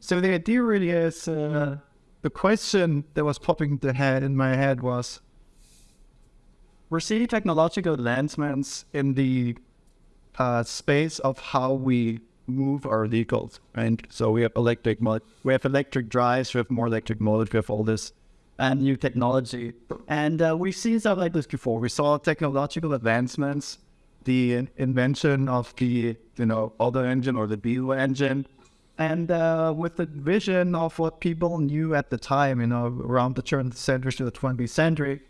So the idea really is uh, the question that was popping into head in my head was we're seeing technological advancements in the uh, space of how we move our vehicles, right? So we have electric we have electric drives, we have more electric motors, we have all this and new technology. And uh, we've seen stuff like this before. We saw technological advancements, the invention of the, you know, Otto engine or the BU engine. And uh, with the vision of what people knew at the time, you know, around the turn of the century to the 20th century,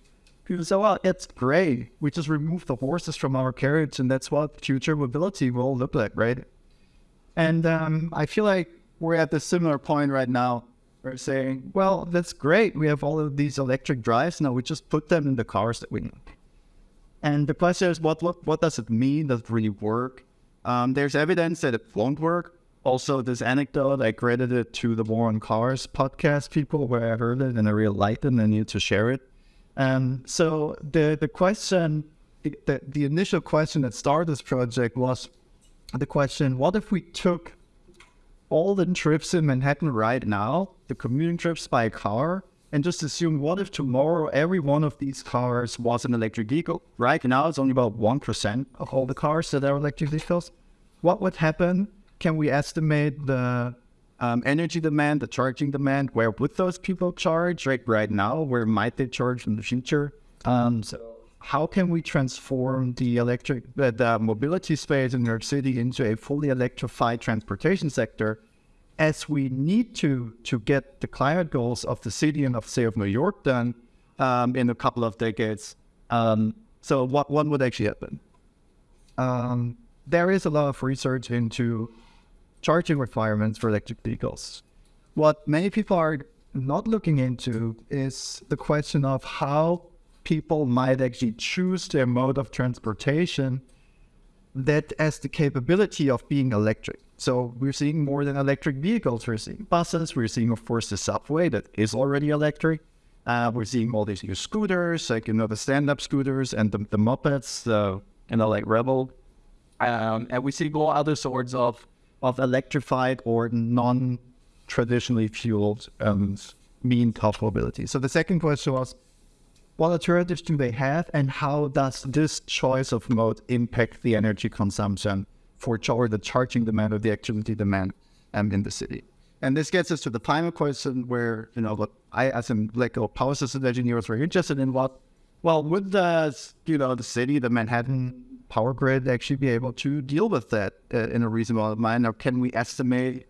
people said, well, it's great. We just remove the horses from our carriage, and that's what future mobility will look like, right? And um, I feel like we're at the similar point right now we're saying, well, that's great. We have all of these electric drives. Now we just put them in the cars that we need. And the question is, what, what, what does it mean? Does it really work? Um, there's evidence that it won't work. Also, this anecdote, I credited it to the War on Cars podcast people where I heard it and I really liked it and I need to share it. Um, so the, the question, the, the initial question that started this project was the question, what if we took all the trips in Manhattan right now, the commuting trips by car, and just assume what if tomorrow every one of these cars was an electric vehicle? Right now, it's only about 1% of all the cars that are electric vehicles. What would happen? Can we estimate the um, energy demand, the charging demand? Where would those people charge right, right now? Where might they charge in the future? Um, so how can we transform the electric uh, the mobility space in New York City into a fully electrified transportation sector as we need to to get the climate goals of the city and of say of New York done um, in a couple of decades. Um, so what what would actually happen? Um, there is a lot of research into charging requirements for electric vehicles. What many people are not looking into is the question of how people might actually choose their mode of transportation that has the capability of being electric. So we're seeing more than electric vehicles. We're seeing buses. We're seeing, of course, the subway that is already electric. Uh, we're seeing all these new scooters, like you know the stand-up scooters and the, the mopeds, the you know like Revel, um, and we see all other sorts of of electrified or non-traditionally fueled um, mean of mobility. So the second question was, what alternatives do they have and how does this choice of mode impact the energy consumption for or the charging demand or the activity demand um, in the city? And this gets us to the final question where, you know, I, as a like a power system engineer, was very interested in what, well, would the, you know, the city, the Manhattan power grid actually be able to deal with that uh, in a reasonable manner? Can we estimate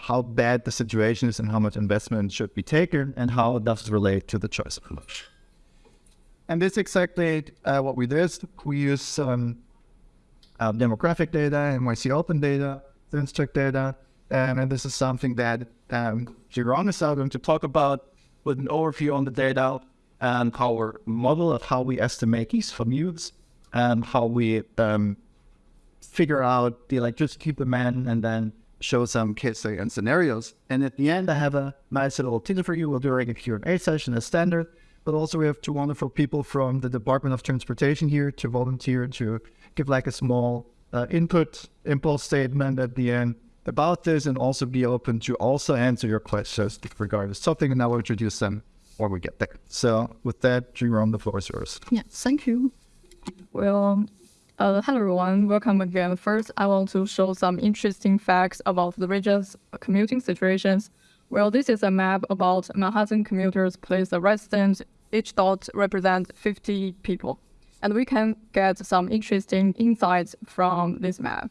how bad the situation is and how much investment should be taken and how does it relate to the choice of mode. And this is exactly uh, what we did. We use um, uh, demographic data, NYC open data, census tract data, um, and this is something that um, Jeroen is now going to talk about with an overview on the data and our model of how we estimate these commutes and how we um, figure out the electricity demand and then show some case and scenarios. And at the end, I have a nice little teaser for you. We'll do a Q&A session as standard, but also we have two wonderful people from the Department of Transportation here to volunteer to give like a small uh, input impulse statement at the end about this and also be open to also answer your questions regarding something and I will introduce them or we get there. So with that, Jeroen, the floor is yours. Yeah, thank you. Well, uh, hello everyone, welcome again. First, I want to show some interesting facts about the region's commuting situations. Well, this is a map about Manhattan commuters place of residence. Each dot represents 50 people. And we can get some interesting insights from this map.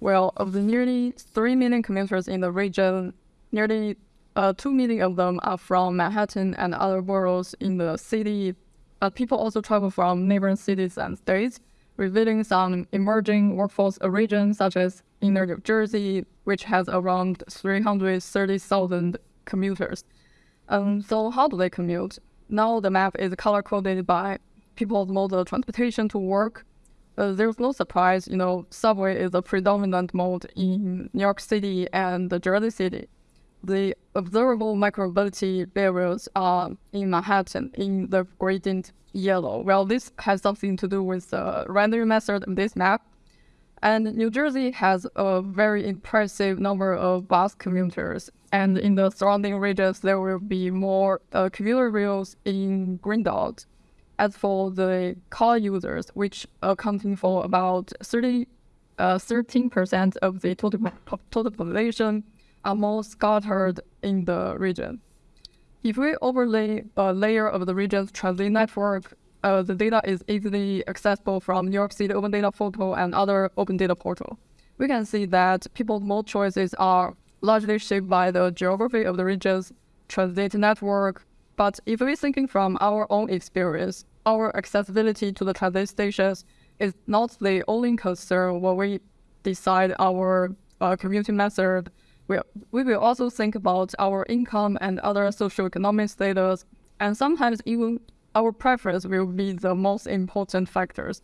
Well, of the nearly 3 million commuters in the region, nearly uh, 2 million of them are from Manhattan and other boroughs in the city. But people also travel from neighboring cities and states revealing some emerging workforce regions such as inner New Jersey, which has around 330,000 commuters. Um, so how do they commute? Now the map is color-coded by people's mode of transportation to work. Uh, there's no surprise, you know, subway is a predominant mode in New York City and Jersey City. The observable micromobility areas are in Manhattan in the gradient yellow. Well, this has something to do with the rendering method of this map. And New Jersey has a very impressive number of bus commuters. And in the surrounding regions, there will be more uh, commuter rails in green dot. As for the car users, which accounting for about 30, uh, 13% of the total, total population, are more scattered in the region. If we overlay a layer of the region's transit network, uh, the data is easily accessible from New York City Open Data Portal and other open data portal. We can see that people's mode choices are largely shaped by the geography of the region's transit network. But if we're thinking from our own experience, our accessibility to the transit stations is not the only concern when we decide our uh, commuting method. We, will also think about our income and other socioeconomic status, and sometimes even our preference will be the most important factors.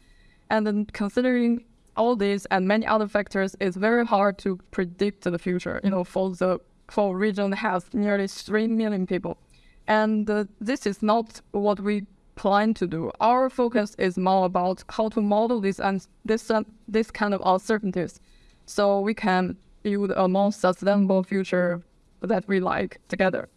And then considering all these and many other factors, it's very hard to predict the future. You know, for the for region has nearly three million people, and uh, this is not what we plan to do. Our focus is more about how to model this and this uh, this kind of uncertainties, so we can build a more sustainable future that we like together.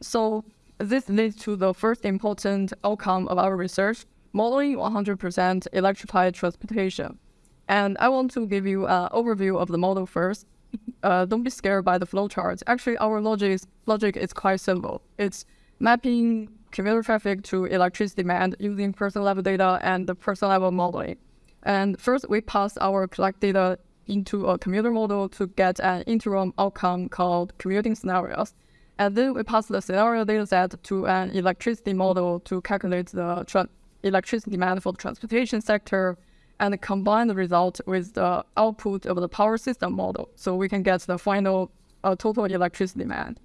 So this leads to the first important outcome of our research, modeling 100% electrified transportation. And I want to give you an overview of the model first. Uh, don't be scared by the flowchart. Actually, our logic is, logic is quite simple. It's mapping commuter traffic to electricity demand using person level data and the person level modeling. And first, we pass our collect data into a commuter model to get an interim outcome called commuting scenarios. And then we pass the scenario dataset to an electricity model to calculate the electricity demand for the transportation sector and combine the result with the output of the power system model so we can get the final uh, total electricity demand.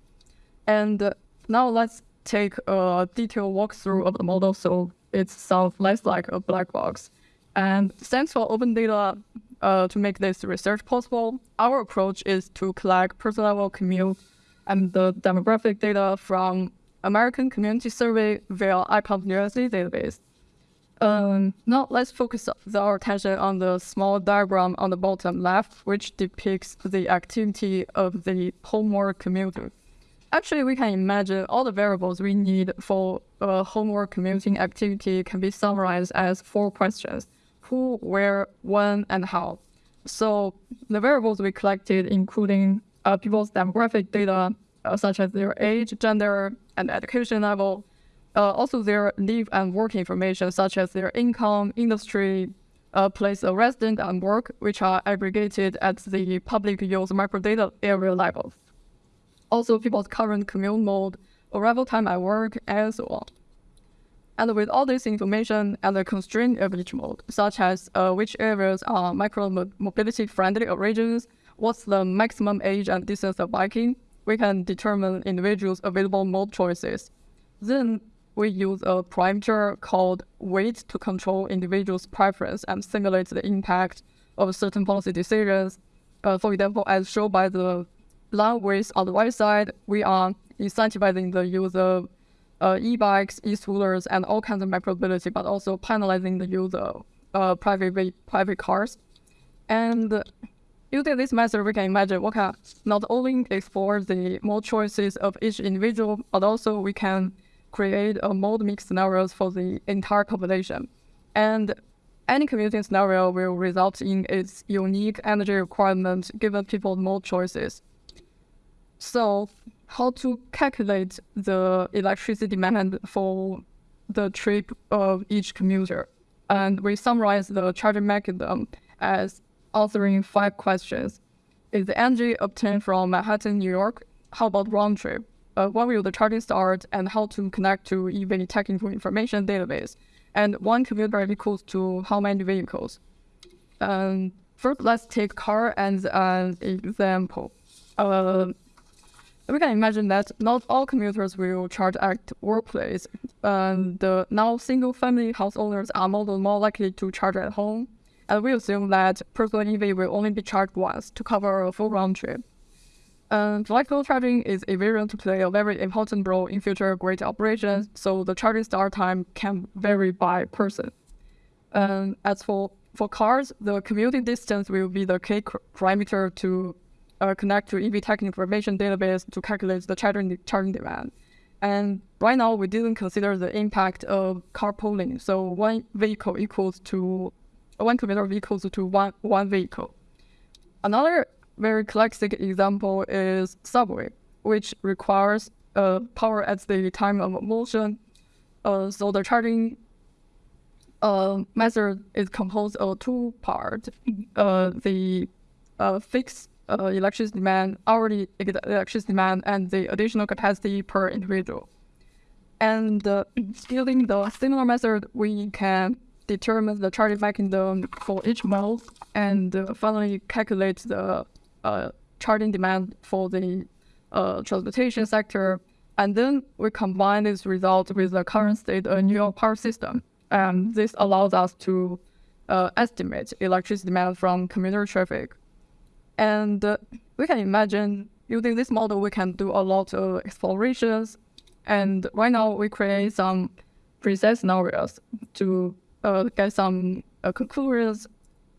And uh, now let's take a detailed walkthrough of the model so it sounds less like a black box. And thanks for open data uh, to make this research possible. Our approach is to collect person level commute and the demographic data from American Community Survey via IPUMS USA database. Um, now let's focus our attention on the small diagram on the bottom left, which depicts the activity of the homework commuter. Actually, we can imagine all the variables we need for a homework commuting activity can be summarized as four questions: who, where, when, and how. So the variables we collected, including uh, people's demographic data, uh, such as their age, gender, and education level. Uh, also, their live and work information, such as their income, industry, uh, place of residence, and work, which are aggregated at the public use microdata area level. Also, people's current commute mode, arrival time at work, and so on. And with all this information and the constraint of each mode, such as uh, which areas are micro mobility friendly regions, what's the maximum age and distance of biking, we can determine individuals' available mode choices. Then we use a parameter called weight to control individuals' preference and simulate the impact of certain policy decisions. Uh, for example, as shown by the line width on the right side, we are incentivizing the use of uh, e-bikes, e-scooters, and all kinds of micromobility, but also penalizing the use of uh, private private cars. And Using this method, we can imagine we can not only explore the mode choices of each individual, but also we can create a mode mix scenarios for the entire population. And any commuting scenario will result in its unique energy requirement given people's mode choices. So, how to calculate the electricity demand for the trip of each commuter? And we summarize the charging mechanism as answering five questions. Is the energy obtained from Manhattan, New York? How about round trip? Uh, when will the charging start and how to connect to EV technical information database? And one commuter equals to how many vehicles? Um, first, let's take car as an example. Uh, we can imagine that not all commuters will charge at workplace. And mm. the now single family house owners are more, more likely to charge at home and we assume that personal EV will only be charged once to cover a full round trip. And flexible charging is a variant to play a very important role in future grid operations, so the charging start time can vary by person. And as for for cars, the commuting distance will be the key parameter to uh, connect to EV tech information database to calculate the charging, charging demand. And right now, we didn't consider the impact of carpooling. So one vehicle equals to one commuter equals to one one vehicle. Another very classic example is subway, which requires uh, power at the time of motion. Uh, so the charging uh, method is composed of two parts. Uh, the uh, fixed uh, electricity demand, hourly electricity demand, and the additional capacity per individual. And uh, using the similar method, we can determine the charging mechanism for each mode and uh, finally calculate the uh, charging demand for the uh, transportation sector. And then we combine this result with the current state of New York power system. And this allows us to uh, estimate electricity demand from commuter traffic. And uh, we can imagine using this model, we can do a lot of explorations. And right now, we create some preset scenarios to uh, get some uh, conclusions.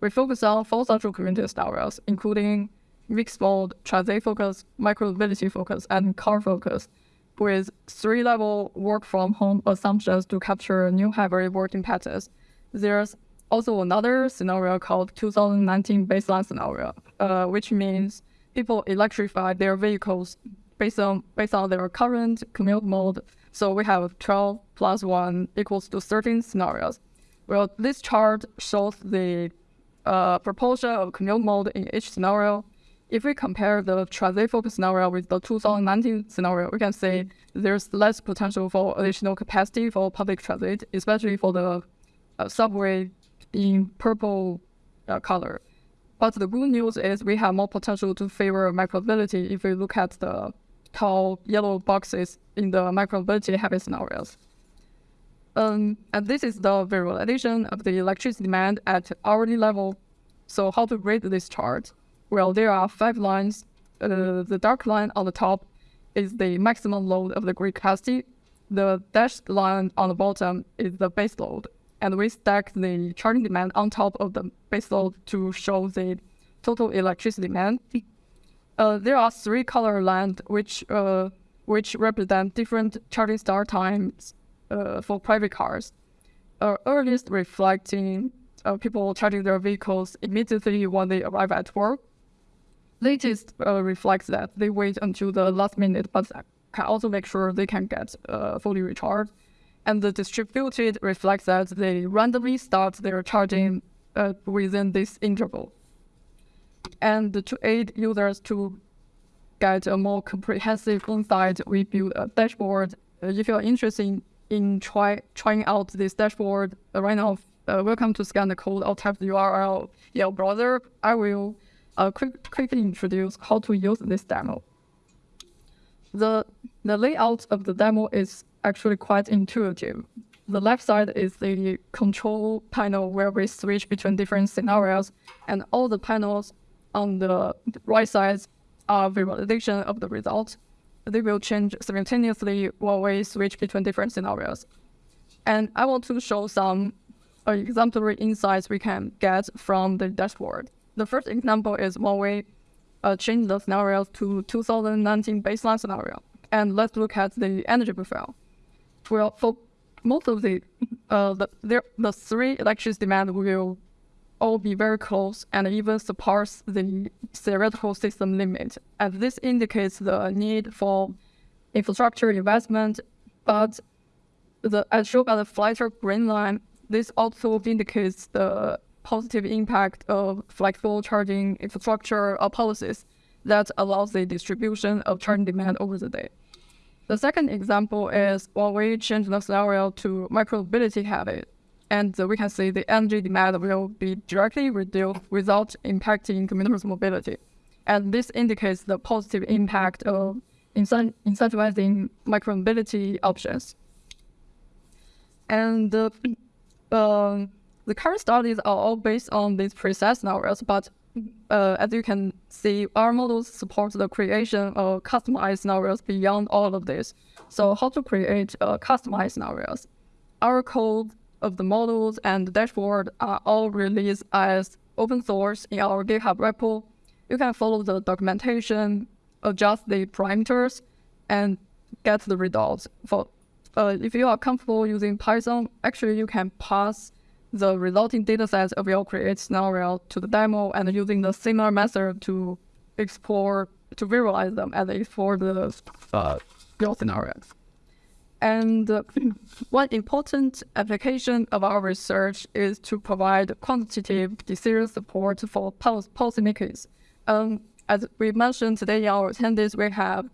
We focus on four central community scenarios, including mixed mode, transit focus, micromobility focus, and car focus, with three level work from home assumptions to capture new hybrid working patterns. There's also another scenario called 2019 baseline scenario, uh, which means people electrify their vehicles based on based on their current commute mode. So we have 12 plus 1 equals to 13 scenarios. Well, this chart shows the uh, proportion of commute mode in each scenario. If we compare the transit focus scenario with the 2019 scenario, we can say there's less potential for additional capacity for public transit, especially for the uh, subway in purple uh, color. But the good news is we have more potential to favor micromobility if we look at the tall yellow boxes in the micromobility heavy scenarios. Um, and this is the visualization of the electricity demand at hourly level. So how to read this chart? Well, there are five lines. Uh, the dark line on the top is the maximum load of the grid capacity. The dashed line on the bottom is the base load and we stack the charging demand on top of the baseload to show the total electricity demand. Uh, there are three color lines which uh, which represent different charging start times uh, for private cars. Uh, earliest reflecting uh, people charging their vehicles immediately when they arrive at work. Latest uh, reflects that they wait until the last minute, but can also make sure they can get fully recharged and the distributed reflects that they randomly start their charging uh, within this interval. And to aid users to get a more comprehensive insight, we build a dashboard. Uh, if you're interested in, try, trying out this dashboard uh, right now, uh, welcome to scan the code or type the URL in your browser. I will uh, quick, quickly introduce how to use this demo. The, the layout of the demo is actually quite intuitive. The left side is the control panel where we switch between different scenarios, and all the panels on the right side are visualization of the results. They will change simultaneously while we switch between different scenarios. And I want to show some exemplary insights we can get from the dashboard. The first example is when we uh, change the scenarios to 2019 baseline scenario. And let's look at the energy profile well, for most of the uh, the the three electricity demand will all be very close and even surpass the theoretical system limit. And this indicates the need for infrastructure investment. But the as shown by the flatter green line, this also indicates the positive impact of flexible charging infrastructure or policies that allows the distribution of charging demand over the day. The second example is when we change the scenario to micromobility habit, and we can see the energy demand will be directly reduced without impacting commuters' mobility. And this indicates the positive impact of incentivizing micromobility options. And uh, uh, the current studies are all based on these preset scenarios, but uh, as you can see, our models support the creation of customized scenarios beyond all of this. So how to create uh, customized scenarios? Our code of the models and the dashboard are all released as open source in our GitHub repo. You can follow the documentation, adjust the parameters, and get the results. For uh, if you are comfortable using Python, actually you can pass the resulting datasets of your create scenario to the demo and using the similar method to explore to visualize them and explore the uh, real scenarios. And uh, one important application of our research is to provide quantitative decision support for policymakers. Um, as we mentioned today in our attendees, we have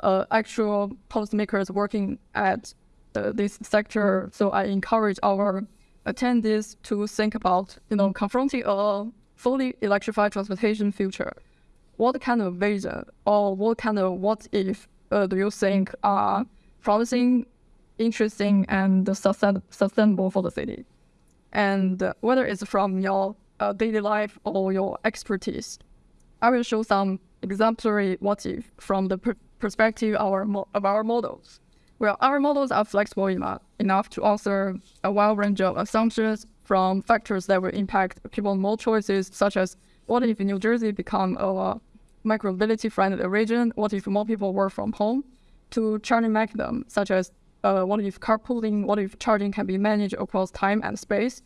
uh, actual policymakers working at uh, this sector. So I encourage our attendees to think about, you know, confronting a fully electrified transportation future. What kind of vision or what kind of what if uh, do you think are promising, interesting, and sustain- sustainable for the city? And whether it's from your uh, daily life or your expertise, I will show some exemplary what if from the per- perspective our, of our models. Well, our models are flexible enough, enough to answer a wide range of assumptions from factors that will impact people's mode choices, such as what if New Jersey become a micromobility friendly region? What if more people work from home? To charging mechanisms, such as uh, what if carpooling, what if charging can be managed across time and space?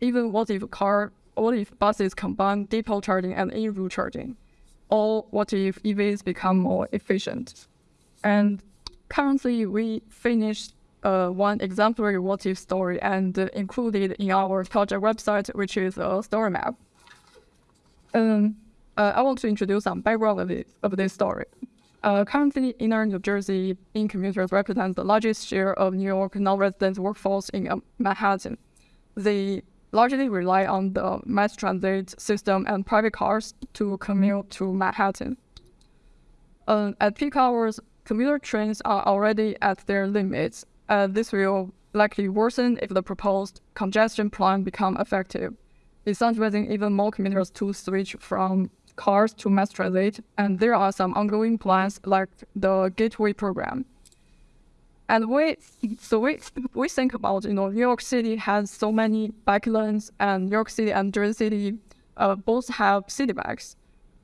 Even what if car, what if buses combine depot charging and in-route charging? Or what if EVs become more efficient? And currently we finished uh, one exemplary what if story and uh, included in our project website, which is a story map. Um, uh, I want to introduce some background of, of this story. Uh, currently, inner New Jersey in commuters represent the largest share of New York non-resident workforce in uh, Manhattan. They largely rely on the mass transit system and private cars to commute to Manhattan. Uh, at peak hours, commuter trains are already at their limits. Uh, this will likely worsen if the proposed congestion plan become effective, incentivizing even more commuters to switch from cars to mass transit. And there are some ongoing plans like the Gateway program. And we, so we, we think about, you know, New York City has so many bike lanes, and New York City and Jersey City uh, both have Citi Bikes.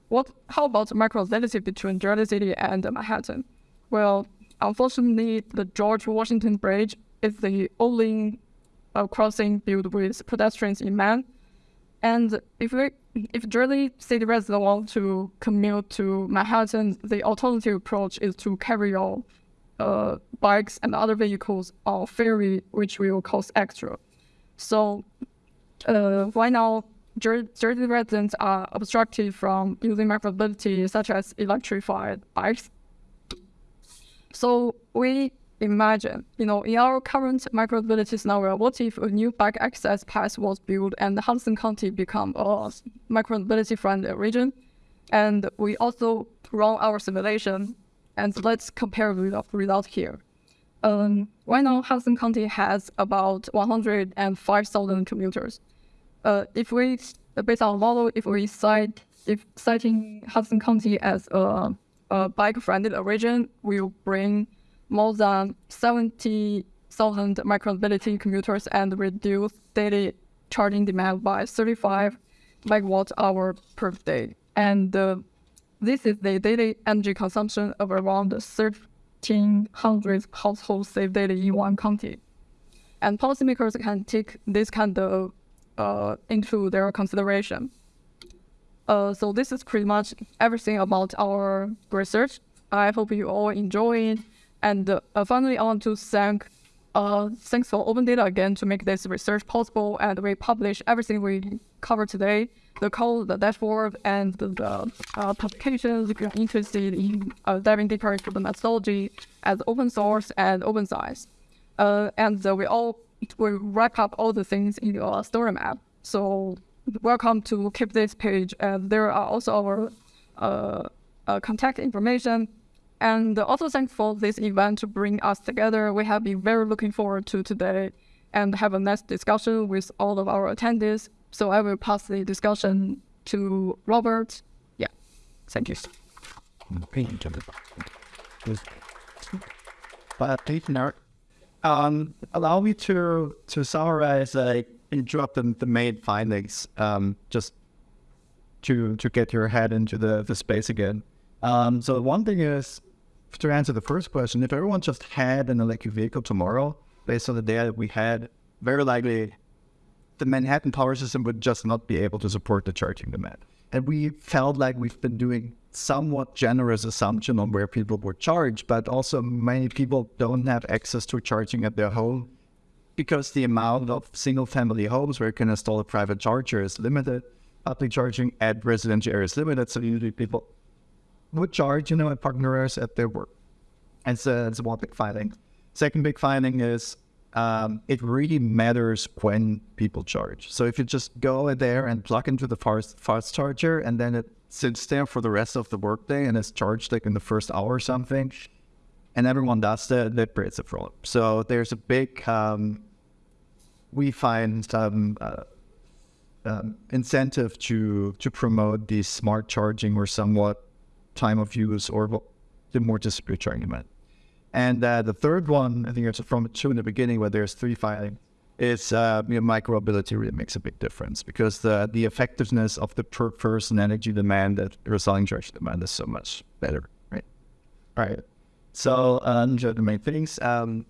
What, how about micromobility between Jersey City and Manhattan? Well, unfortunately, the George Washington Bridge is the only uh, crossing built with pedestrians in man. And if we, if Jersey City residents want to commute to Manhattan, the alternative approach is to carry your uh, bikes and other vehicles on ferry, which will cost extra. So, uh, right now, Jer- Jersey residents are obstructed from using micromobility, such as electrified bikes so we imagine, you know, in our current micromobility scenario, what if a new bike access path was built and Hudson County become a micromobility friendly region? And we also run our simulation and let's compare the result here. Um, right now, Hudson County has about 105,000 commuters. Uh, if we, based on model, if we cite, if citing Hudson County as a a bike-friendly region will bring more than 70,000 micromobility commuters and reduce daily charging demand by 35 megawatt hour per day. And uh, this is the daily energy consumption of around 1,300 households saved daily in one county. And policymakers can take this kind of uh, into their consideration. Uh, so this is pretty much everything about our research. I hope you all enjoy it. And uh, finally, I want to thank uh, thanks for Open Data again to make this research possible. And we publish everything we cover today, the code, the dashboard, and the, uh, publications if you're interested in uh, diving deeper into the methodology as open source and open science. Uh, and we all we wrap up all the things in your story map. So welcome to keep this page. And there are also our uh, uh, contact information. And also thanks for this event to bring us together. We have been very looking forward to today and have a nice discussion with all of our attendees. So I will pass the discussion to Robert. Yeah, thank you. But Um, allow me to to summarize, interrupt the, the main findings, um, just to to get your head into the, the space again. Um, so one thing is to answer the first question, if everyone just had an electric vehicle tomorrow, based on the data that we had, very likely the Manhattan power system would just not be able to support the charging demand. And we felt like we've been doing somewhat generous assumption on where people would charge, but also many people don't have access to charging at their home because the amount of single family homes where you can install a private charger is limited. Public charging at residential areas limited, so usually people would charge, you know, at partners at their work. And so that's one big finding. Second big finding is um, it really matters when people charge. So if you just go there and plug into the fast, fast charger and then it sits there for the rest of the workday and is charged like in the first hour or something, and everyone does that, that creates a problem. So there's a big, um, we find some uh, um, incentive to to promote the smart charging or somewhat time of use or the more distributed charging. And uh, the third one, I think it's from two in the beginning where there's three filing, is uh, you know, really makes a big difference because the, the effectiveness of the per person energy demand that resolving charge demand is so much better, right? Right. So um, those are the main things. Um,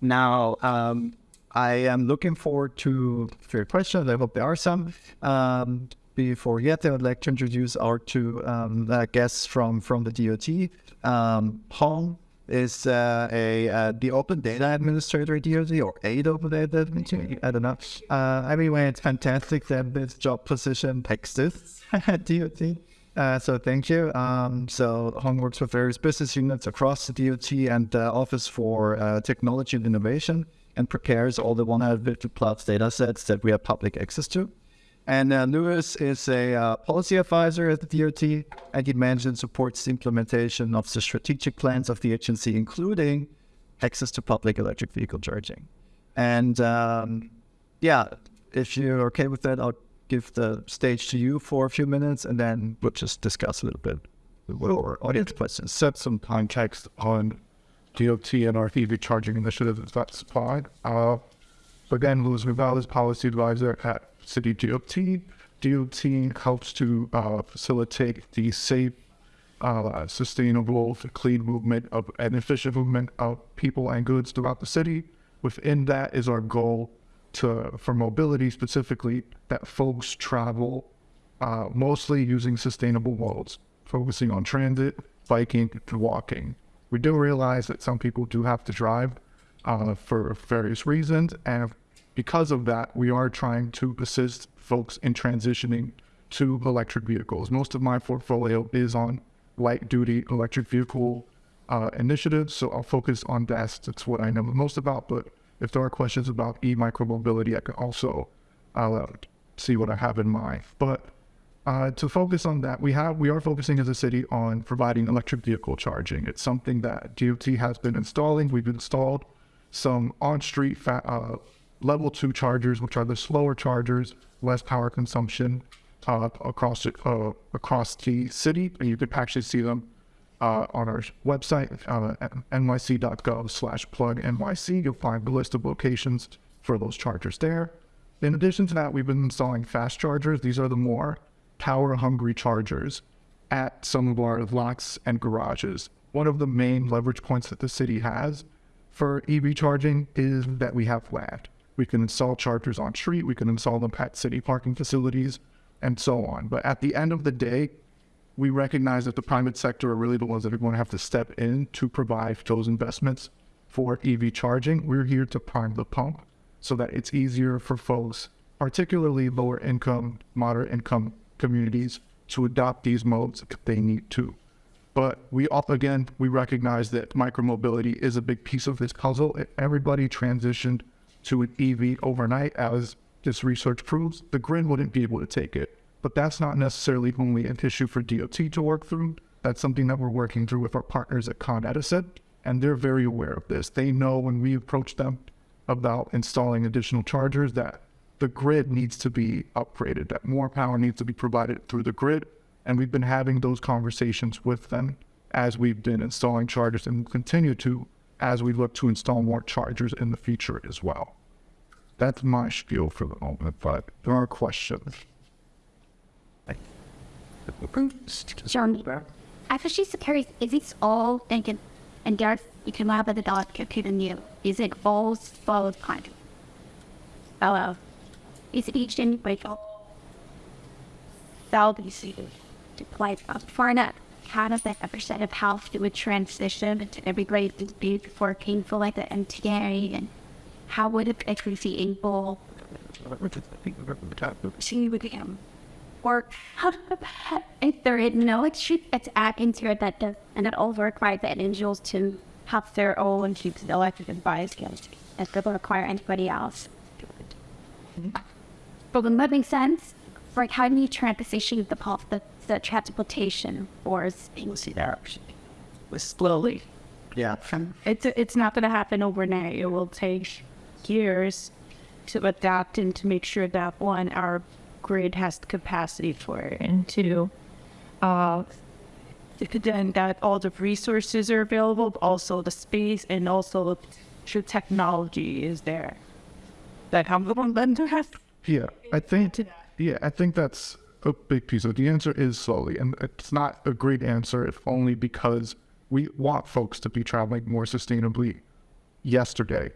now, um, I am looking forward to your questions. I hope there are some. Um, before yet, I would like to introduce our two um, uh, guests from, from the DOT. Um, Hong is uh, a uh, the Open Data Administrator at DOT or aid Open Data Administrator. I don't know. Uh, anyway, it's fantastic that this job position exists at DOT. Uh, so thank you. Um, so Hong works with various business units across the DOT and the Office for uh, Technology and Innovation and prepares all the 150 plus data sets that we have public access to. And uh, Lewis is a uh, policy advisor at the DOT, and he and supports the implementation of the strategic plans of the agency, including access to public electric vehicle charging. And um, yeah, if you're okay with that, I'll give the stage to you for a few minutes, and then we'll just discuss a little bit or audience questions. Set some context on DOT and our EV charging initiative that's supplied. Uh, again, Louis is policy advisor at City DOT. DOT helps to uh, facilitate the safe, uh, sustainable, clean movement of and efficient movement of people and goods throughout the city. Within that is our goal to for mobility specifically that folks travel uh, mostly using sustainable modes, focusing on transit, biking, and walking. We do realize that some people do have to drive uh, for various reasons, and because of that, we are trying to assist folks in transitioning to electric vehicles. Most of my portfolio is on light duty electric vehicle uh, initiatives, so I'll focus on that. That's what I know the most about. But if there are questions about e micromobility, I can also uh, see what I have in mind. But uh, to focus on that, we have we are focusing as a city on providing electric vehicle charging. It's something that DOT has been installing. We've installed some on-street uh, level two chargers, which are the slower chargers, less power consumption uh, across uh, across the city. And you can actually see them uh, on our website, uh, nyc.gov slash plug NYC. You'll find the list of locations for those chargers there. In addition to that, we've been installing fast chargers. These are the more power hungry chargers at some of our lots and garages. One of the main leverage points that the city has for EV charging is that we have land. We can install chargers on street. We can install them at city parking facilities and so on. But at the end of the day, we recognize that the private sector are really the ones that are going to have to step in to provide those investments for EV charging. We're here to prime the pump so that it's easier for folks, particularly lower income, moderate income communities, to adopt these modes if they need to. But we all, again, we recognize that micromobility is a big piece of this puzzle. Everybody transitioned to an EV overnight, as this research proves, the grid wouldn't be able to take it. But that's not necessarily only an issue for DOT to work through. That's something that we're working through with our partners at Con Edison, and they're very aware of this. They know when we approach them about installing additional chargers that the grid needs to be upgraded, that more power needs to be provided through the grid. And we've been having those conversations with them as we've been installing chargers and will continue to as we look to install more chargers in the future as well. That's my spiel for the moment, but there are questions. John, I was just curious, is it all thinking, and there's, you can have the dot computer new. Is it all both kind of? Hello. Is it each individual cell to play up for that? Kind of that percent of health to would transition into every grade to be before painful like the MTA and how would it actually be able to with him? Or how if there is no it's add into it that does and that also requires the individuals to have their own electric advice skills as they require anybody else. Mm-hmm. But would that make sense? Like how do you transition the pulse the, the transportation or things there? Slowly. Yeah. It's it's not going to happen overnight. It will take years to adapt and to make sure that one our grid has the capacity for it, and two, uh, then that all the resources are available, but also the space and also the technology is there. That the one then to have. Yeah, I think. Yeah, I think that's a big piece of it. The answer is slowly, and it's not a great answer if only because we want folks to be traveling more sustainably yesterday.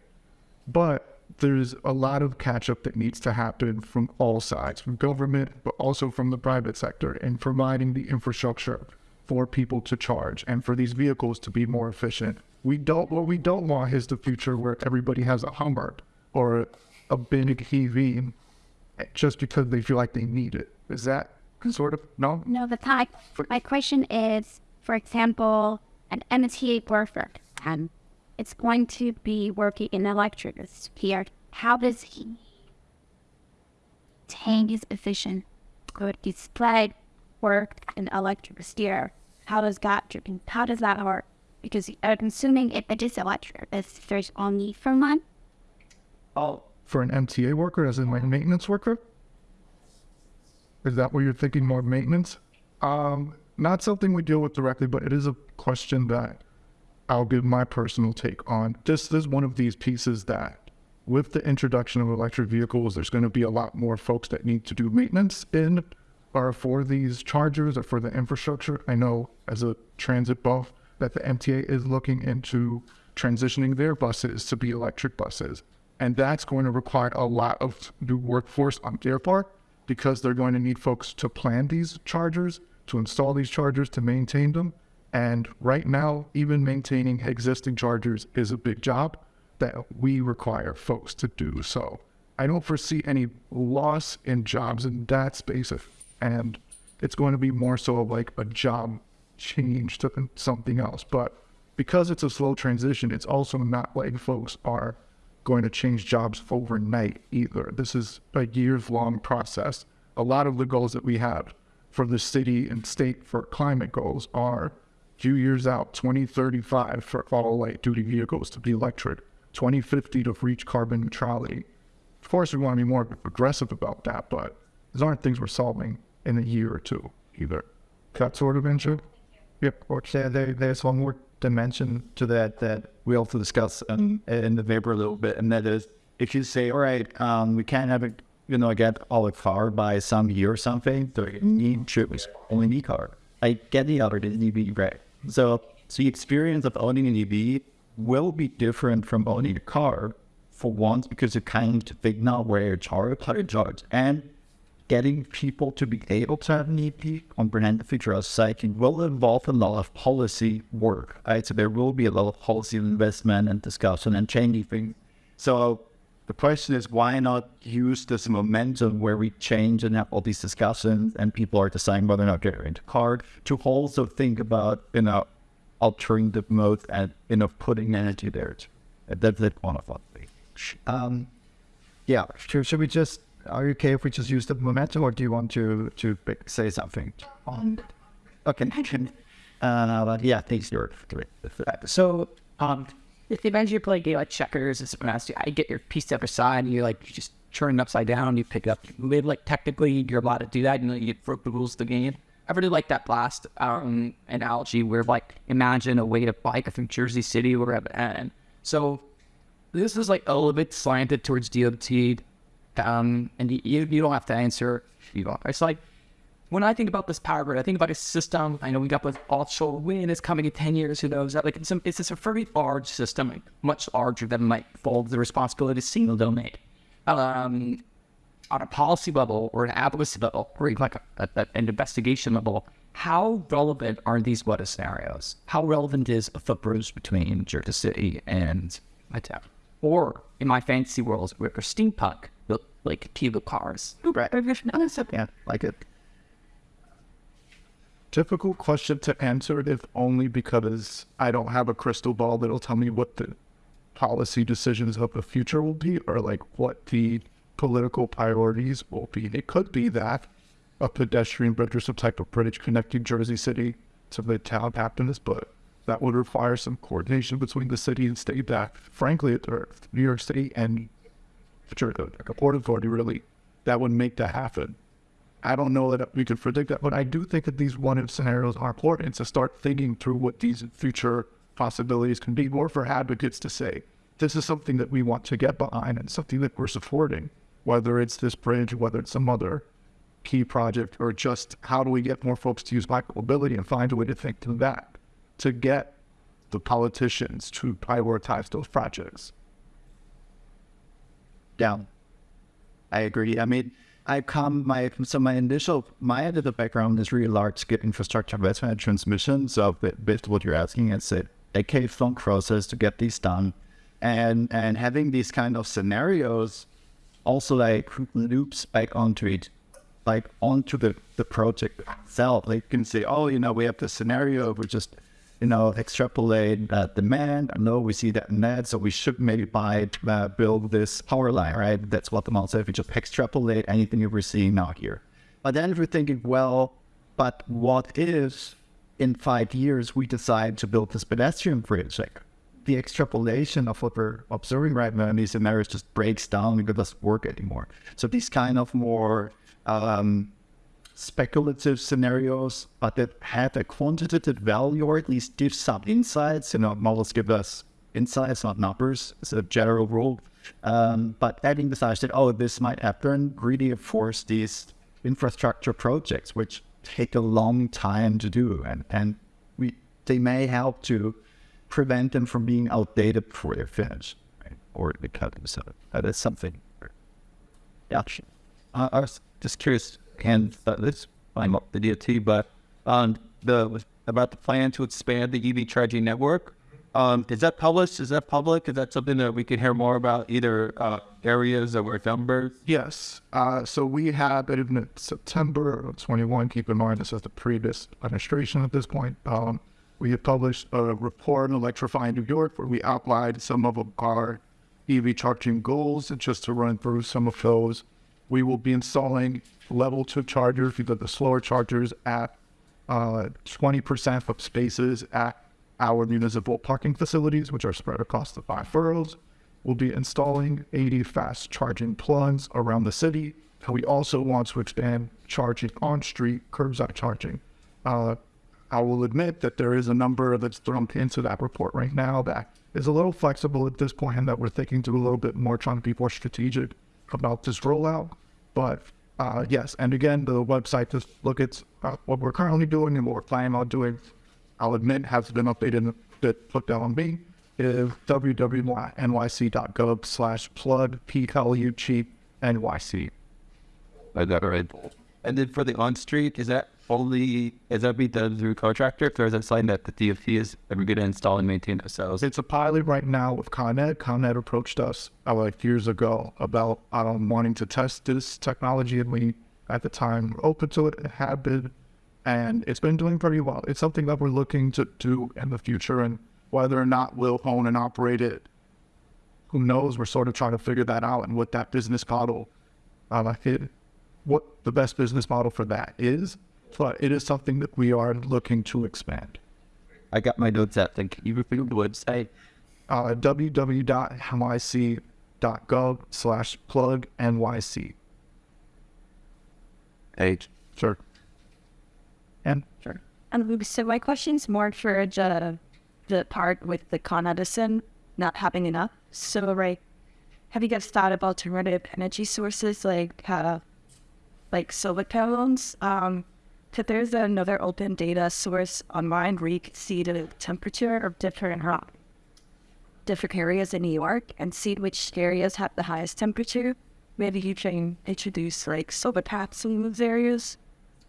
But there's a lot of catch up that needs to happen from all sides, from government, but also from the private sector, in providing the infrastructure for people to charge and for these vehicles to be more efficient. We don't what we don't want is the future where everybody has a Hummer or a big EV just because they feel like they need it. Is that sort of no? No, the type. My question is, for example, an MTA worker, and it's going to be working in electric sphere. How does he take his position? Could display work in electric sphere? How does that how does that work? Because I'm assuming if it is electric, if there's only for one. Oh, For an MTA worker, as in like maintenance worker? Is that what you're thinking more maintenance? Um, not something we deal with directly, but it is a question that I'll give my personal take on. This is one of these pieces that, with the introduction of electric vehicles, there's going to be a lot more folks that need to do maintenance in or for these chargers or for the infrastructure. I know as a transit buff that the MTA is looking into transitioning their buses to be electric buses. And that's going to require a lot of new workforce on their part because they're going to need folks to plan these chargers, to install these chargers, to maintain them. And right now, even maintaining existing chargers is a big job that we require folks to do. So I don't foresee any loss in jobs in that space. And it's going to be more so like a job change to something else. But because it's a slow transition, it's also not like folks are going to change jobs overnight either. This is a years long process. A lot of the goals that we have for the city and state for climate goals are few years out, 2035 for all light duty vehicles to be electric, 2050 to reach carbon neutrality. Of course, we want to be more aggressive about that, but these aren't things we're solving in a year or two either. That sort of answer? Yep. there, there, there's one more dimension to that that we also discussed um, in the paper a little bit, and that is if you say, all right, um, we can't have it, you know, get all the car by some year or something, so you need to only need car. I get the other the EV, right? So, so the experience of owning an EV will be different from owning a car for once because you kind of figure out where you charge, how to charge, and getting people to be able to have an EP, comprehend the future of cycling will involve a lot of policy work. Right? So there will be a lot of policy investment and discussion and changing things. So the question is why not use this momentum where we change and have all these discussions and people are deciding whether or not they're into car to also think about, you know, altering the mode and you know putting energy there. That's it one of them. Um yeah. Should, should we just are you okay if we just use the momentum, or do you want to to say something? Okay. Uh, but yeah, thanks, Stuart. So, um, if imagine you're playing game like checkers and someone asks you, I get your piece to the other side, and you're like you just turn it upside down, you pick it up, it. Like technically, you're allowed to do that. You know, you broke the rules of the game. I really like that last um, analogy where like imagine a way to bike through Jersey City or wherever. And so this is like a little bit slanted towards DOT, um, and you you don't have to answer. It's like when I think about this power grid, I think about a system. I know we got with offshore wind is coming in ten years. Who knows? Like it's, a, it's just a very large system, much larger than might fall the responsibility single domain. Um, on a policy level or an advocacy level or even like a, a, an investigation level, how relevant are these weather scenarios? How relevant is a footbridge between Jersey City and my town? Or in my fantasy world, where steampunk, like Cuba cars. Right. Yeah, like it. difficult question to answer if only because I don't have a crystal ball that'll tell me what the policy decisions of the future will be or like what the political priorities will be. It could be that a pedestrian bridge or some type of bridge connecting Jersey City to the town happiness, but that would require some coordination between the city and state that frankly New York City and like a port authority really that would make that happen. I don't know that we could predict that, but I do think that these one-if scenarios are important to start thinking through what these future possibilities can be, more for advocates to say, this is something that we want to get behind and something that we're supporting, whether it's this bridge, whether it's some other key project, or just how do we get more folks to use micromobility and find a way to think through that to get the politicians to prioritize those projects. Down. I agree. I mean, I come my so my initial my end of the background is really large scale infrastructure investment and transmission. So based what you're asking, it's a decade long process to get these done, and and having these kind of scenarios also like loops back onto it, like onto the the project itself. Like you can say, oh, you know, we have this scenario. We just you know, extrapolate that demand. I know we see that that, so we should maybe buy, uh, build this power line, right? That's what the model said. If we just extrapolate anything that we're seeing now here. But then if we're thinking, well, but what if in five years we decide to build this pedestrian bridge? Like the extrapolation of what we're observing right now in these scenarios just breaks down because it doesn't work anymore. So these kind of more um, speculative scenarios, but that have a quantitative value or at least give some insights. You know, models give us insights, not numbers. It's a general rule. Um, but adding the side that, oh, this might happen, really force these infrastructure projects, which take a long time to do. And, and we they may help to prevent them from being outdated before they're finished. Right? Or become so that is something. Yeah. Uh, I was just curious, and this I'm up the DOT, but um, the about the plan to expand the EV charging network. Um, is that published? Is that public? Is that something that we can hear more about? Either uh, areas or numbers? Yes. Uh, so we have in September of 21. Keep in mind, this is the previous administration at this point. Um, we have published a report on electrifying New York where we outlined some of our EV charging goals. And just to run through some of those, we will be installing level two chargers, we got the slower chargers at uh, 20% of spaces at our municipal parking facilities, which are spread across the five boroughs. We'll be installing 80 fast charging plugs around the city. And we also want to expand charging on street, curbside charging. Uh, I will admit that there is a number that's thrown into that report right now that is a little flexible at this point and that we're thinking to a little bit more, trying to be more strategic about this rollout. But uh, yes, and again, the website just look at uh, what we're currently doing and what we're planning on doing. I'll admit has been updated bit put down on me. Is www.nyc.gov slash plug PLU cheap NYC. Is that right? And then for the on street, is that only is that be done through contractor, or is that something that the DOT is ever going to install and maintain themselves? It's a pilot right now with Con Ed. Con Ed approached us uh, like years ago about um, wanting to test this technology, and we at the time were open to it, It had been, and it's been doing pretty well. It's something that we're looking to do in the future, and whether or not we'll own and operate it, who knows? We're sort of trying to figure that out and what that business model, uh, it, what the best business model for that is. But it is something that we are looking to expand. I got my notes out. Then can you repeat the website? Uh, www.nyc.gov slash plug NYC. Page. Sure. And Sure. And so my question's more for the, the part with the Con Edison not having enough. So, right, have you guys thought about alternative energy sources like uh, like solar panels? Um, so there's another open data source online where you can see the temperature of different uh, different areas in New York and see which areas have the highest temperature. Maybe you can introduce like solar panels in those areas.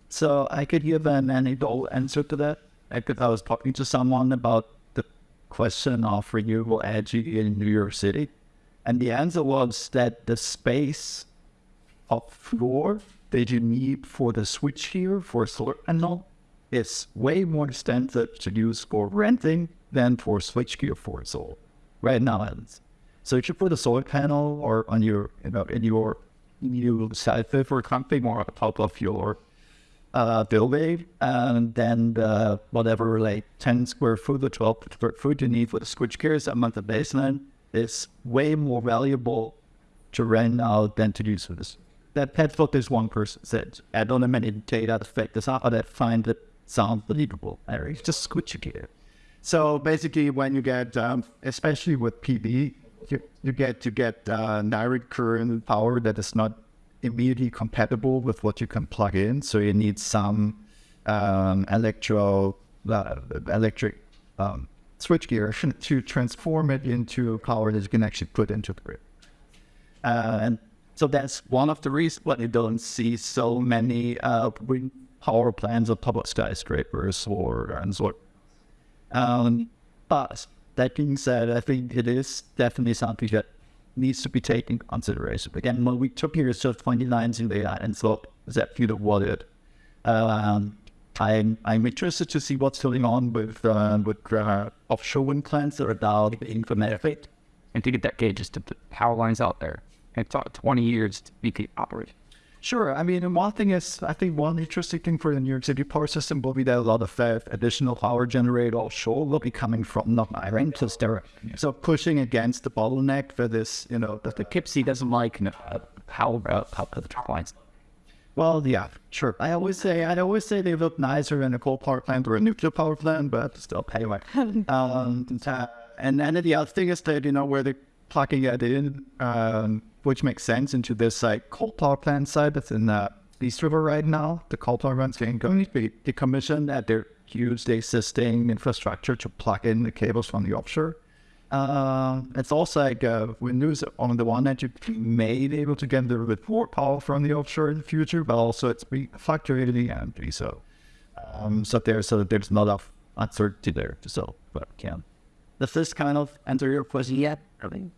So I could give an anecdotal answer to that. Could, I was talking to someone about the question of renewable energy in New York City, and the answer was that the space of floor that you need for the switchgear for solar panel is way more expensive to use for renting than for switchgear for solar. Right now. So if you put a solar panel or on your, you know, in your new site for something or on top of your uh, building, and then the, whatever like 10 square foot or 12 square foot you need for the switchgear is on the basement is way more valuable to rent out than to use for this. That what this one person said. I don't know many data to fake this out, I find it sounds believable. It's just switchgear. So basically, when you get, um, especially with PV, you, you get you get uh, direct current power that is not immediately compatible with what you can plug in. So you need some um, electro uh, electric um, switchgear to transform it into power that you can actually put into the grid. Uh, and so that's one of the reasons why you don't see so many uh, wind power plants on top of skyscrapers or and so. Um, but that being said, I think it is definitely something that needs to be taken into consideration. Again, what we took here is just 29 in the and so that you know what it. Um, I'm I'm interested to see what's going on with uh, with uh, offshore wind plants that are now being implemented. And to get that gauge, just to put power lines out there. And it took 20 years to be keep operating. Sure. I mean, one thing is, I think one interesting thing for the New York City power system will be that a lot of uh, additional power generated offshore will be coming from North Island. So, there, so pushing against the bottleneck for this, you know, the, The Kipsy doesn't like uh, power, uh, power turbines. Well, yeah, sure. I always say I always say they look nicer in a coal power plant or a nuclear power plant, but still, anyway. um, uh, and then the other thing is that you know where they're plugging it in, um, which makes sense into this like coal power plant site that's in uh, East River right now. The coal power plant's getting going to be decommissioned, and they use the existing infrastructure to plug in the cables from the offshore. Uh, it's also like uh, Windows on the one hand, you may be able to get a little bit more power from the offshore in the future, but also it's fluctuating the energy. So, um, so there's so there's a lot of uncertainty there. So, but yeah, does this kind of answer your question yet? I mean,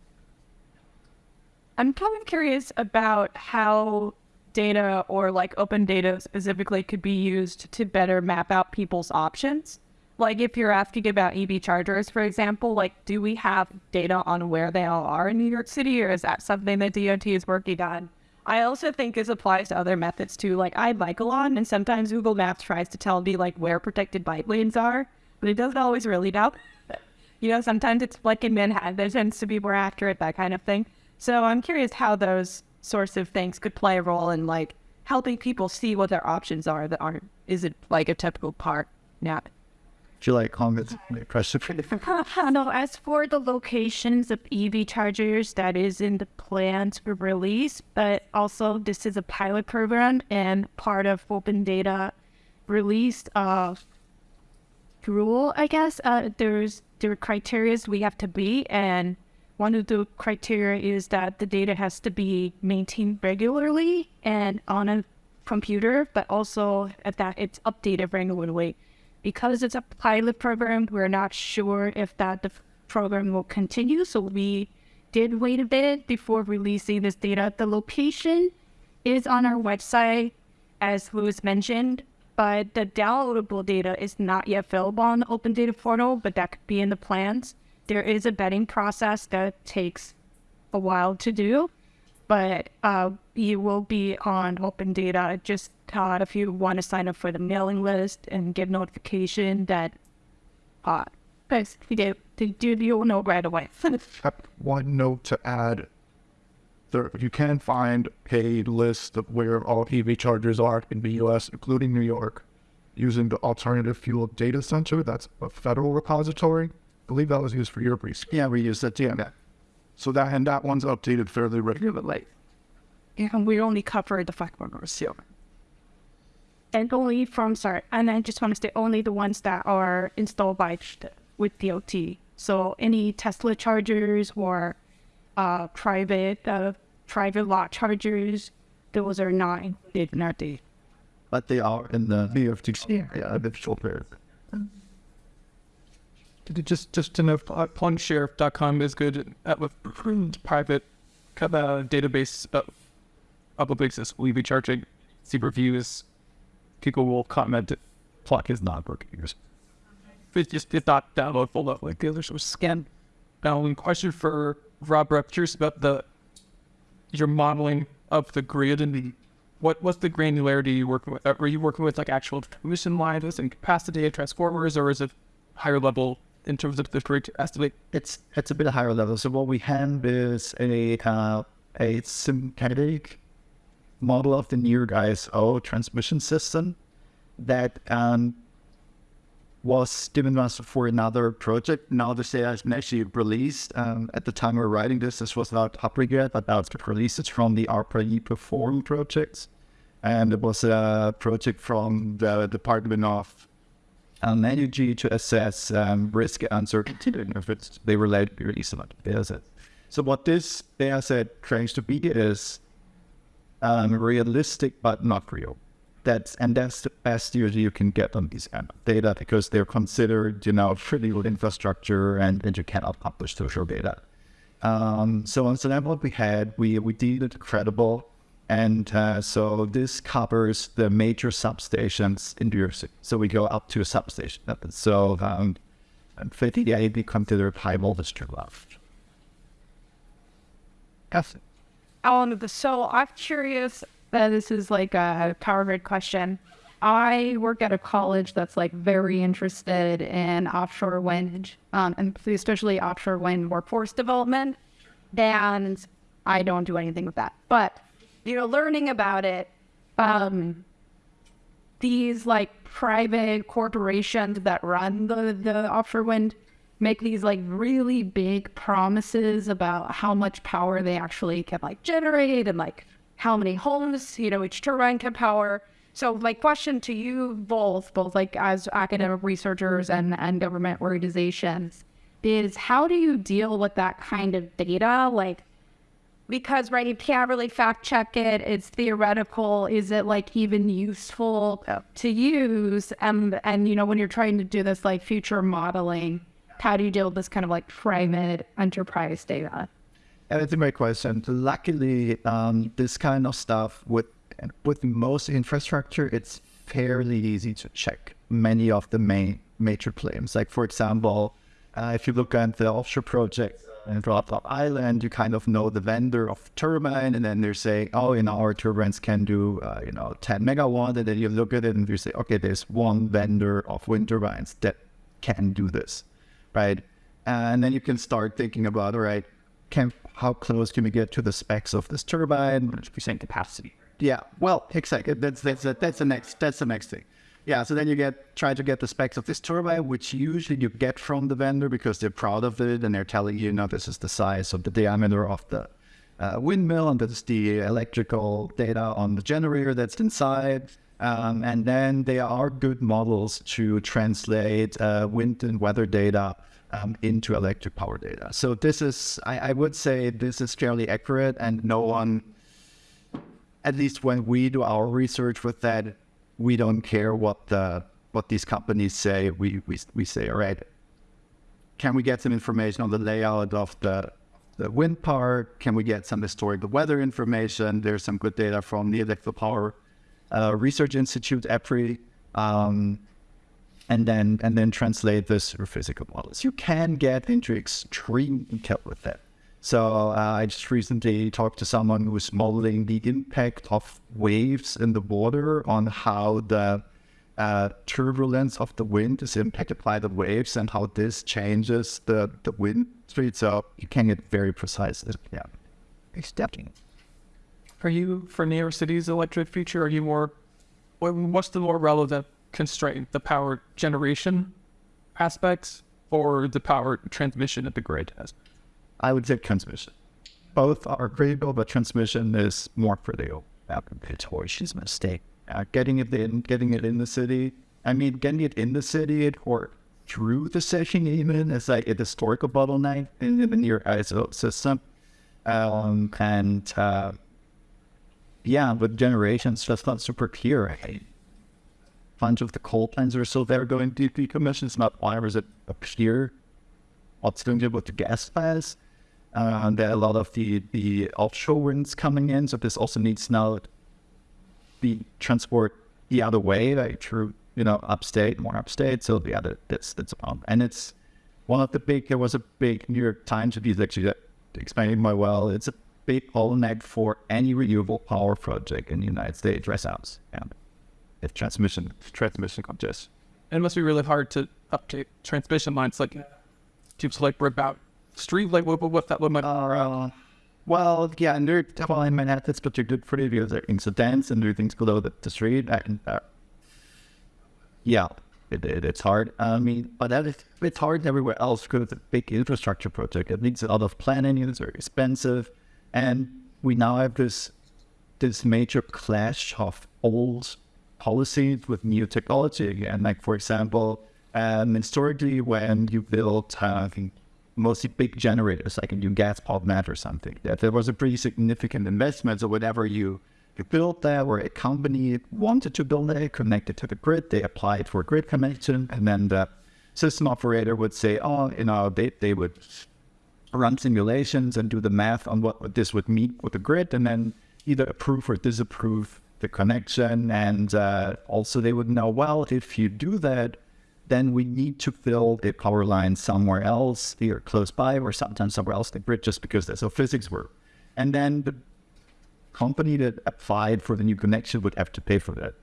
I'm kind of curious about how data or like open data specifically could be used to better map out people's options. Like if you're asking about EV chargers, for example, like do we have data on where they all are in New York City or is that something that DOT is working on? I also think this applies to other methods too. Like I bike a lot and sometimes Google Maps tries to tell me like where protected bike lanes are, but it doesn't always really know. you know, sometimes it's like in Manhattan, there tends to be more accurate, that kind of thing. So I'm curious how those sorts of things could play a role in like helping people see what their options are that aren't isn't like a typical part now. do you like comments? Question. no, as for the locations of EV chargers, that is in the plans for release, but also this is a pilot program and part of open data released uh, rule, I guess. Uh, there's there are criteria we have to be, and one of the criteria is that the data has to be maintained regularly and on a computer, but also at that it's updated regularly. Because it's a pilot program, we're not sure if that the program will continue. So we did wait a bit before releasing this data. The location is on our website, as Louis mentioned, but the downloadable data is not yet available on the Open Data Portal, but that could be in the plans. There is a vetting process that takes a while to do, but uh, you will be on Open Data. Just uh, if you want to sign up for the mailing list and get notification that, uh, guys, you do, you, you'll know right away. one note to add. There, you can find a list of where all EV chargers are in the U.S., including New York. using the Alternative Fuel Data Center. That's a federal repository. I believe that was used for your research. Yeah, we use that. Yeah. So that and that one's updated fairly regularly. Yeah, and we only cover the five corners. Yeah. And only from sorry, and I just want to say only the ones that are installed by with DOT. So any Tesla chargers or uh, private uh, private lot chargers, those are not included in our data. But they are in the AFDC. Yeah, the filter. Just just to know, uh, plugshare.com is good at with private uh, database uh, of basis. We'll be charging see reviews. People will comment. Plug is not working. It's just it's not downloadable like the others. So scan. Now, one question for Rob. I'm curious about the your modeling of the grid and the what what's the granularity you working with? Are you working with like actual transmission lines and capacity and transformers, or is it higher level in terms of the to estimate? It's it's a bit higher level. So what we have is a uh, a synthetic model of the NYISO transmission system that um, was given us for another project. Now data has been actually released. Um, at the time we were writing this, this was not up yet, but now it's been released. It's from the ARPA Perform projects. And it was a project from the Department of um, Energy to assess um, risk uncertainty it's, they relate to release a data set. So what this data set claims to be is um, realistic but not real. That's and that's the best usually you can get on these data because they're considered, you know, critical infrastructure and, and you cannot publish social data. Um, so on that's what we had. We we deemed it credible, and uh, so this covers the major substations in New York City. So we go up to a substation. So um, 58 we consider high voltage to left. Yes. Um, so I'm curious. that this is like a power grid question. I work at a college that's like very interested in offshore wind, um, and especially offshore wind workforce development. And I don't do anything with that, but you know, learning about it, um, these like private corporations that run the the offshore wind make these like really big promises about how much power they actually can like generate and like how many homes you know each turbine can power. So my question to you both both like as academic researchers and and government organizations is how do you deal with that kind of data? Like because right you can't really fact check it it's theoretical is it like even useful to use and and you know when you're trying to do this like future modeling how do you deal with this kind of like private enterprise data? And it's a great question. Luckily, um, this kind of stuff with with most infrastructure, it's fairly easy to check many of the main major claims. Like for example, uh, if you look at the offshore project in Rotterdam Island, you kind of know the vendor of turbine, and then they're saying, "Oh, you know, our turbines can do, uh, you know, 10 megawatt." And then you look at it and you say, "Okay, there's one vendor of wind turbines that can do this." right? And then you can start thinking about, all right, can how close can we get to the specs of this turbine? Percent capacity. Yeah, well, exactly. That's that's that's the next that's the next thing. Yeah, so then you get try to get the specs of this turbine, which usually you get from the vendor because they're proud of it and they're telling you, know, this is the size of the diameter of the uh, windmill and this is the electrical data on the generator that's inside. Um, and then there are good models to translate uh, wind and weather data um, into electric power data. So this is, I, I, would say, this is fairly accurate, and no one, at least when we do our research with that, we don't care what the what these companies say. We we we say, all right, can we get some information on the layout of the the wind park? Can we get some historical weather information? There's some good data from the Electrical Power uh, Research Institute, EPRI. Um, and then and then translate this through physical models. You can get into extreme detail with that. So uh, I just recently talked to someone who was modeling the impact of waves in the water on how the uh, turbulence of the wind is impacted by the waves and how this changes the, the wind speed. So you can get very precise. Yeah. Accepting. Are you for New York City's electric future? Are you more? What's the more relevant constraint? The power generation aspects or the power transmission at the grid has? I would say transmission. Both are critical, but transmission is more critical. Torch mistake. Uh, getting it in, getting it in the city. I mean, getting it in the city or through the city even is like a historical bottleneck in, in NYISO system. Um, and uh, yeah, with generations, that's not super clear. A bunch of the coal plants are still there going to decommission. It's not why is it appear what's going to do with the gas plants. Uh, there are a lot of the, the offshore winds coming in, so this also needs now be transport the other way, like through you know upstate, more upstate. So the other that's that's a problem, and it's one of the big. There was a big New York Times piece actually that explained my well. It's a big bottleneck for any renewable power project in the United States. Rest house, yeah. It's transmission transmission congestion. It must be really hard to update transmission lines, like to like rip out street, like what what that what might. Uh, well, yeah, and there well in Manhattan it's particularly pretty because there are incidents and there are things below the, the street. And, uh, yeah, it, it, it's hard. I mean, but that is, it's hard everywhere else because it's a big infrastructure project. It needs a lot of planning. It's very expensive, and we now have this this major clash of old policies with new technology again. Like for example, um, historically, when you built uh, mostly big generators, like a new gas plant or something, that there was a pretty significant investment. So whatever you you built that, or a company wanted to build it, connected to the grid, they applied for grid connection, and then the system operator would say, oh, you know, they, they would run simulations and do the math on what this would mean with the grid, and then either approve or disapprove the connection. And uh, also they would know, well, if you do that, then we need to fill the power line somewhere else, either close by or sometimes somewhere else the grid, just because that's how physics work. And then the company that applied for the new connection would have to pay for that.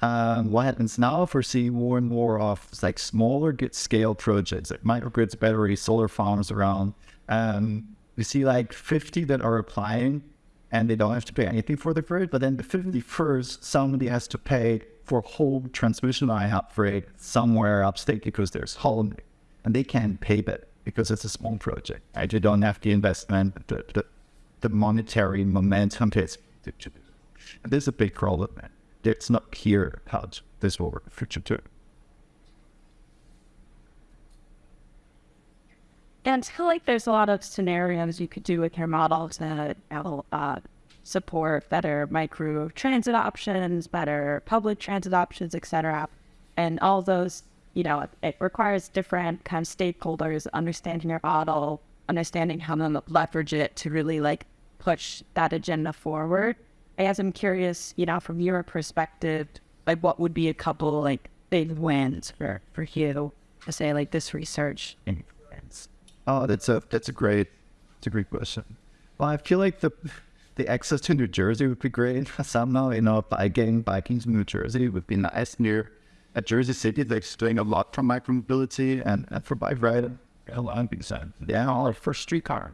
Um, what happens now for seeing more and more of like smaller scale projects like microgrids, batteries, solar farms around. Um, we see like 50 that are applying and they don't have to pay anything for the grid, but then the 51st, somebody has to pay for whole transmission line upgrade somewhere upstate because there's holiday and they can't pay that because it's a small project. Right? You don't have the investment, the, the, the monetary momentum to, to, to and there's a big problem. Man. It's not clear how this will work future too. And I feel like there's a lot of scenarios you could do with your models that uh, support better micro transit options, better public transit options, etc. And all those, you know, it, it requires different kind of stakeholders understanding your model, understanding how to leverage it to really like push that agenda forward. I guess I'm curious, you know, from your perspective, like what would be a couple like big wins for, for you to say like this research influence? Oh, that's a that's a great that's a great question. Well, I feel like the the access to New Jersey would be great somehow. You know, biking biking to New Jersey would be nice near a Jersey City. They're doing a lot for micromobility and, and for bike riding. A lot being said, yeah, or for streetcar.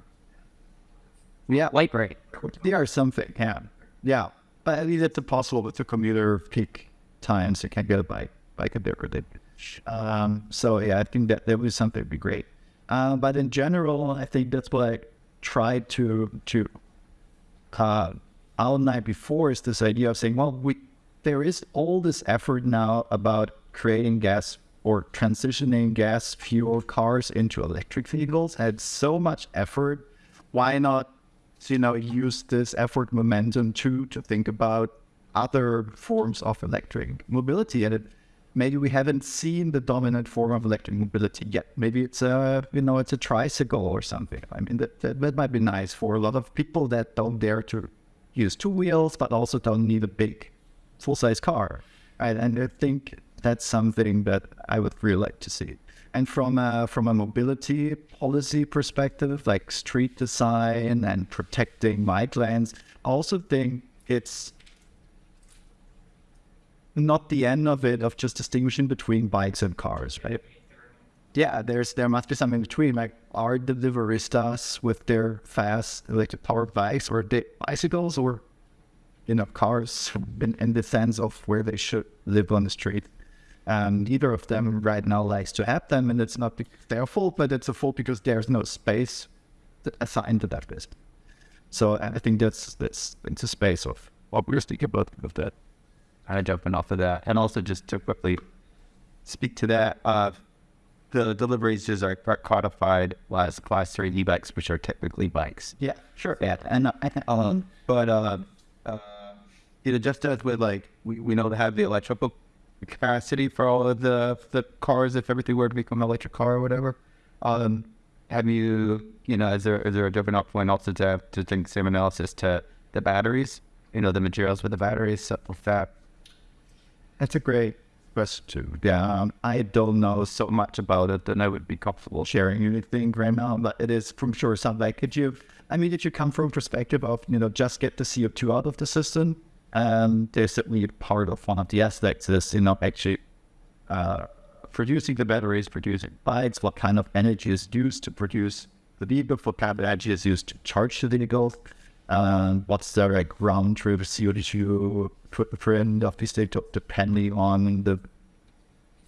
Yeah, light rail. There are something. Yeah, yeah. But at least it's impossible with the commuter peak times. You can't get a bike bike a bit Um, so yeah, I think that that was something would be great. Uh, but in general, I think that's what I tried to to uh, outline before is this idea of saying, well, we there is all this effort now about creating gas or transitioning gas fuel cars into electric vehicles. Had so much effort. Why not, you know, use this effort momentum to to think about other forms of electric mobility? And it maybe we haven't seen the dominant form of electric mobility yet. Maybe it's a, you know, it's a tricycle or something. I mean, that, that, that might be nice for a lot of people that don't dare to use two wheels, but also don't need a big full-size car. Right? And I think that's something that I would really like to see. And from a, from a mobility policy perspective, like street design and protecting bike lanes, I also think it's not the end of it of just distinguishing between bikes and cars, right? Yeah, there's there must be something between. Like are deliveristas with their fast electric powered bikes or the bicycles or enough cars in, in the sense of where they should live on the street. Um, neither of them right now likes to have them, and it's not their fault, but it's a fault because there's no space assigned to that business. So I think that's that's it's a space of what we're speaking about of that. Kind of jumping off of that, and also just to quickly speak to that, uh, the deliveries just are are codified as class three e-bikes, which are technically bikes. Yeah, sure. Yeah, and uh, uh, but uh, uh, you know, just as with like we, we know to have the electrical capacity for all of the the cars if everything were to become an electric car or whatever. Um, have you you know is there is there a different point also to have to think same analysis to the batteries? You know, the materials with the batteries, stuff like that. That's a great question. Yeah, um, I don't know so much about it, and I would be comfortable sharing anything right now. But it is from sure something. Could you? I mean, did you come from a perspective of you know just get the CO two out of the system? Um, there's certainly part of one of the aspects is you know actually uh, producing the batteries, producing bikes. What kind of energy is used to produce the vehicle? What kind of energy is used to charge the vehicle? Um, what's the like round trip CO2 footprint data depending on the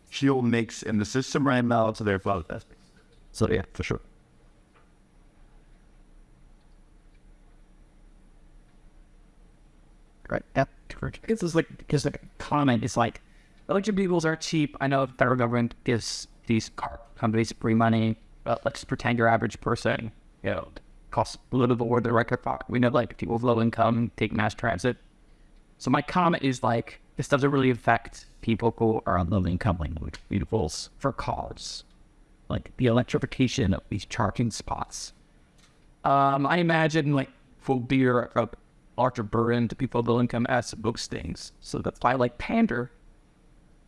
fuel mix in the system right now? So a of aspects. So yeah, for sure. Right. Yeah. This is like because the comment is like electric vehicles are cheap. I know the federal government gives these car companies free money, but let's pretend your average person, you know, costs a little bit more than record pocket. We know like people with low income take mass transit. So my comment is like this doesn't really affect people who are on low income like vehicles for cars. Like the electrification of these charging spots. Um, I imagine like will be a larger burden to people with low income as most things. So that's why I like pander.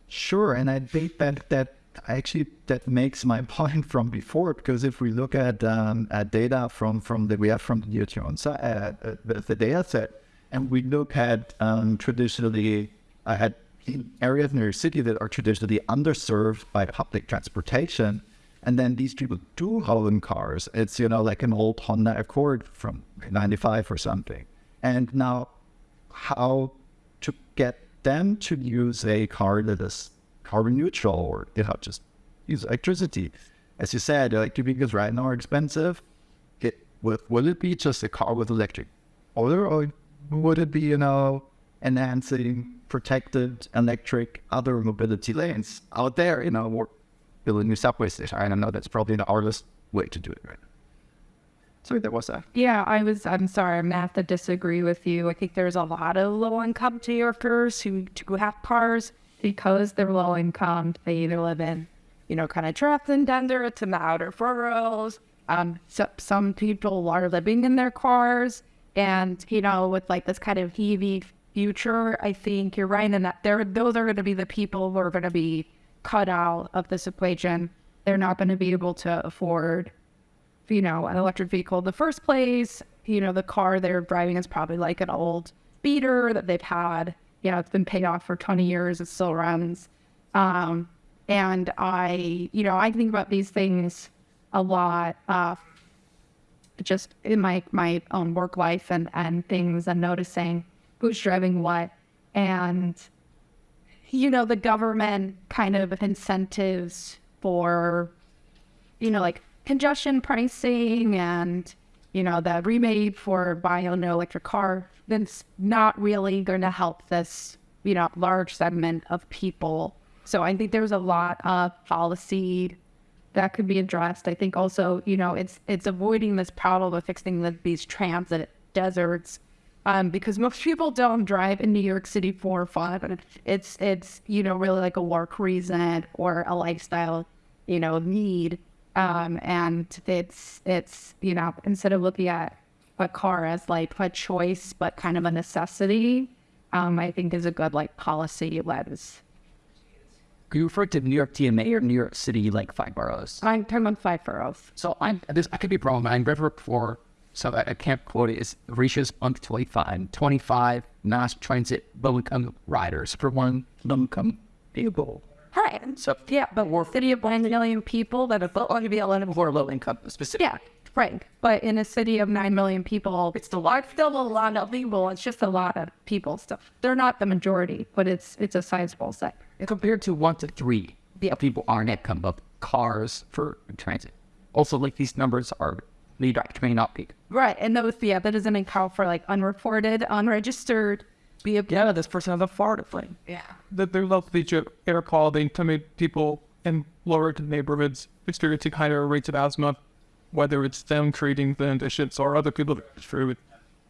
Sure, and I think that that actually that makes my point from before because if we look at um, at data from from the we have from the side, uh, uh, the, the data set, and we look at um, traditionally uh, at areas in your city that are traditionally underserved by public transportation, and then these people do own cars. It's you know like an old Honda Accord from '95 or something, and now how to get them to use a car that is carbon neutral or you know just use electricity. As you said, electric vehicles right now are expensive. It will, will it be just a car with electric or would it be you know enhancing protected electric other mobility lanes out there? You know, or building new subway station? I don't know. That's probably the hardest way to do it right. Sorry, there was that. Yeah, I was. I'm sorry, I'm gonna have to disagree with you. I think there's a lot of low income New Yorkers who do have cars because they're low income. They either live in, you know, kind of transcendent to the outer boroughs. Um, so, some people are living in their cars, and you know, with like this kind of EV future, I think you're right in that there those are going to be the people who are going to be cut out of this equation. They're not going to be able to afford you know, an electric vehicle in the first place. You know, the car they're driving is probably like an old beater that they've had. You know, it's been paid off for 20 years. It still runs. Um, and I, you know, I think about these things a lot, uh, just in my, my own work life and, and things and noticing who's driving what. And, you know, the government kind of incentives for, you know, like congestion pricing and you know the rebate for buying an electric car that's not really going to help this you know large segment of people so i think there's a lot of policy that could be addressed i think also you know it's it's avoiding this problem of fixing the, these transit deserts um, because most people don't drive in New York City for fun. It's it's you know really like a work reason or a lifestyle you know need. Um, and it's it's you know instead of looking at a car as like a choice but kind of a necessity, um, I think is a good like policy lens. You refer to New York TMA or New York City like five boroughs? I'm talking about five boroughs. So I'm this I could be wrong. I'm never before, so I, I can't quote it. it. Punctually fine. Twenty five mass transit low income riders for one low income vehicle. Right. So Yeah, but we're city of one million people that are going to be a lot of or low income specific. Yeah. Right. But in a city of 9 million people, it's still, a it's still a lot of people. It's just a lot of people stuff. They're not the majority, but it's it's a sizable sector. And compared to one to three, Yeah. people aren't at come up cars for transit. Also, like these numbers are they may not be. Right. And those, yeah, that doesn't account for like unreported, unregistered vehicle. Yeah, this person has a fart thing. Yeah. that they're likely to air quality to make people in lower neighborhoods experiencing higher rates of asthma, whether it's them creating the conditions or other people that through it.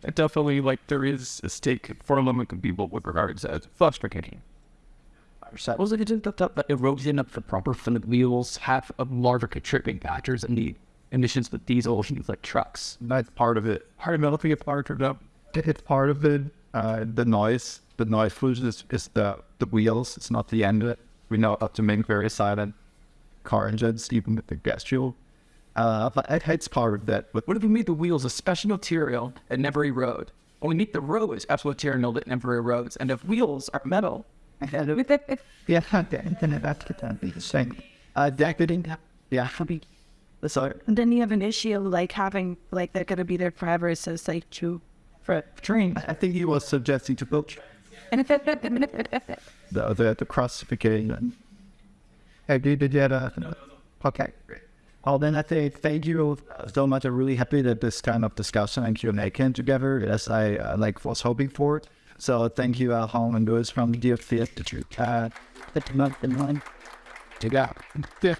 It definitely like there is a stake for limiting people with regards to frustrating. Was it that the erosion of the proper fluid wheels have a larger contributing factors in the emissions with diesel things like trucks? That's part of it. Hard to developing a part of. It's part of it. Uh, the noise, the noise pollution is, is the, the wheels. It's not the end of it. We know how to make very silent car engines, even with the gas fuel. Uh, but it, it's part of that. But What if we made the wheels a special material that never erode? Or we make the roads a special material that never erodes, and if wheels are metal, Yeah, the internet, that's the same. Uh, decorating. Yeah, so And then you have an issue of like having like they're gonna be there forever, so it's like true. for trains. I think he was suggesting to build And the the, the crossification. Hey, did, did you have a, okay. Well, then I say thank you so much. I'm really happy that this kind of discussion and Q&A came together as I uh, like was hoping for. So thank you, uh, Hong and Lewis from the DFC Institute. Uh, the month in line. Go. Yeah.